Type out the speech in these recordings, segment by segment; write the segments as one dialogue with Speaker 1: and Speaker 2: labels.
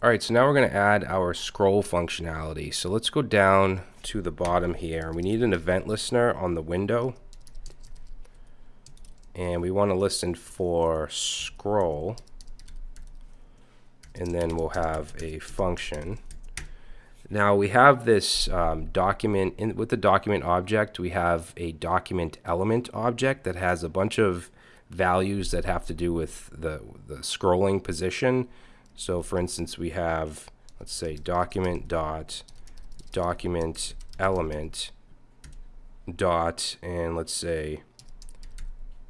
Speaker 1: All right, so now we're going to add our scroll functionality. So let's go down to the bottom here. We need an event listener on the window. And we want to listen for scroll. And then we'll have a function. Now we have this um, document, in, with the document object, we have a document element object that has a bunch of values that have to do with the, the scrolling position so for instance, we have, let's say, document dot document element dot, and let's say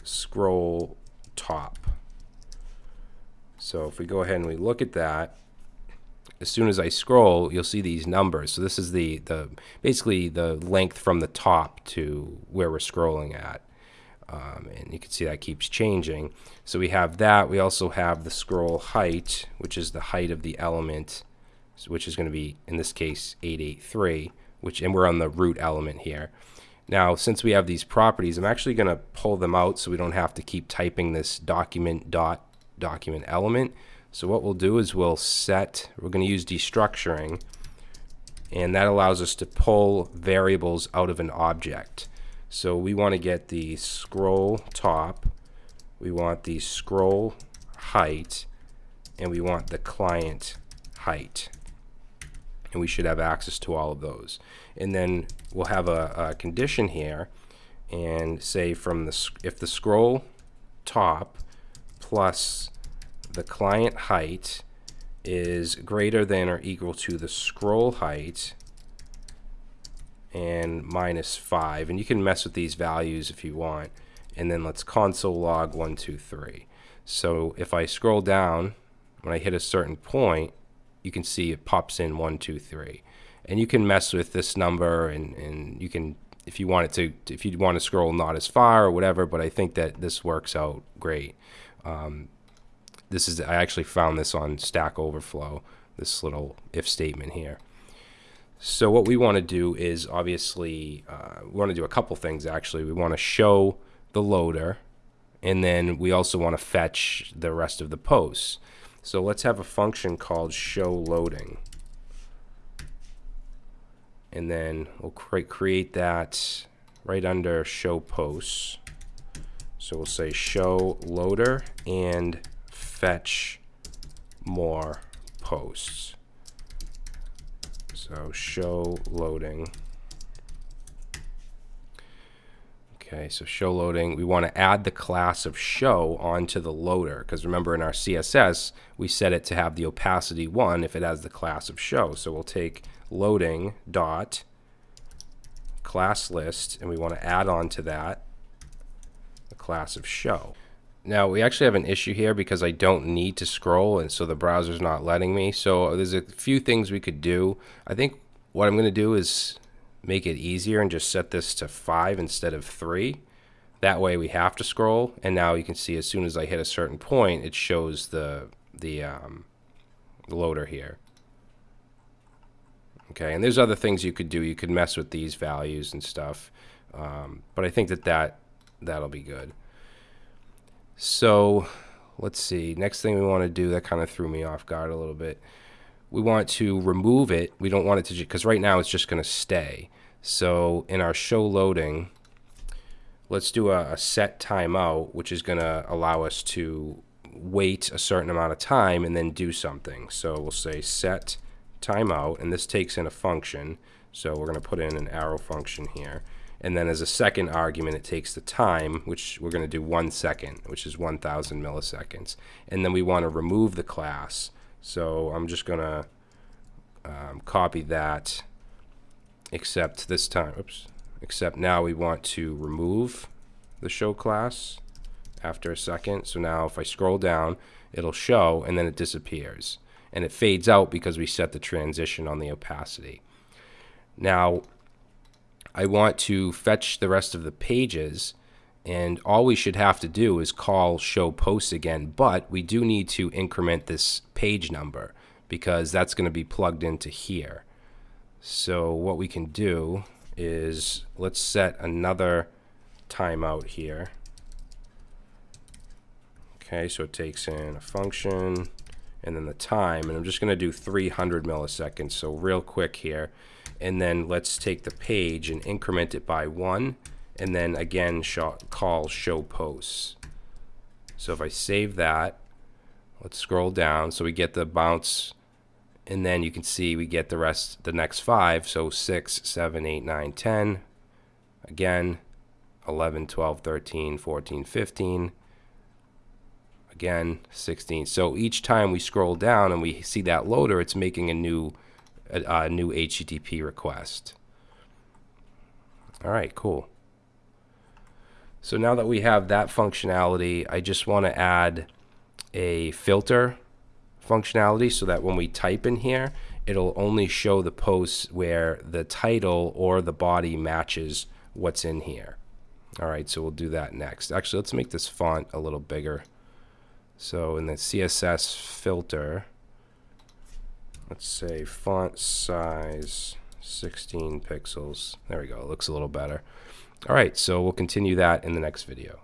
Speaker 1: scroll top. So if we go ahead and we look at that, as soon as I scroll, you'll see these numbers. So this is the, the basically the length from the top to where we're scrolling at. Um, and you can see that keeps changing. So we have that. We also have the scroll height, which is the height of the element, which is going to be, in this case, 883, which, and we're on the root element here. Now, since we have these properties, I'm actually going to pull them out so we don't have to keep typing this document dot document element. So what we'll do is we'll set, we're going to use destructuring, and that allows us to pull variables out of an object. So we want to get the scroll top, we want the scroll height, and we want the client height. And we should have access to all of those. And then we'll have a, a condition here and say from the if the scroll top plus the client height is greater than or equal to the scroll height and minus 5. And you can mess with these values if you want. And then let's console log 1, 2, 3. So if I scroll down, when I hit a certain point, you can see it pops in 1, 2, 3. And you can mess with this number and, and you can, if you want it to, if you want to scroll not as far or whatever, but I think that this works out great. Um, this is, I actually found this on Stack Overflow, this little if statement here. So what we want to do is obviously uh, we want to do a couple things actually. We want to show the loader and then we also want to fetch the rest of the posts. So let's have a function called show loading. And then we'll cre create that right under show posts. So we'll say show loader and fetch more posts. So show loading. Okay, so show loading, we want to add the class of show onto the loader because remember in our CSS we set it to have the opacity 1 if it has the class of show. So we'll take loading dot class list and we want to add on to that the class of show. Now we actually have an issue here because I don't need to scroll and so the browser's not letting me. So there's a few things we could do. I think what I'm going to do is make it easier and just set this to 5 instead of 3. That way we have to scroll and now you can see as soon as I hit a certain point it shows the, the, um, loader here. Okay, and there's other things you could do. You could mess with these values and stuff. Um, but I think that, that that'll be good. So let's see. Next thing we want to do that kind of threw me off guard a little bit. We want to remove it. We don't want it to because right now it's just going to stay. So in our show loading, let's do a, a set timeout, which is going to allow us to wait a certain amount of time and then do something. So we'll say set timeout, and this takes in a function. So we're going to put in an arrow function here. And then as a second argument, it takes the time, which we're going to do one second, which is 1,000 milliseconds. And then we want to remove the class. So I'm just going to um, copy that, except this time, oops, except now we want to remove the show class after a second. So now if I scroll down, it'll show and then it disappears. And it fades out because we set the transition on the opacity. Now, I want to fetch the rest of the pages and all we should have to do is call show posts again, but we do need to increment this page number because that's going to be plugged into here. So what we can do is let's set another timeout here. Okay, so it takes in a function and then the time, and I'm just going to do 300 milliseconds, so real quick here. And then let's take the page and increment it by one, and then again call show posts. So if I save that, let's scroll down so we get the bounce and then you can see we get the rest the next five so 6 7 8 9 10 again 11 12 13 14 15 again 16 so each time we scroll down and we see that loader it's making a new a, a new http request all right cool so now that we have that functionality i just want to add a filter functionality so that when we type in here, it'll only show the posts where the title or the body matches what's in here. All right, so we'll do that next. Actually, let's make this font a little bigger. So in the CSS filter, let's say font size 16 pixels. There we go, it looks a little better. All right, so we'll continue that in the next video.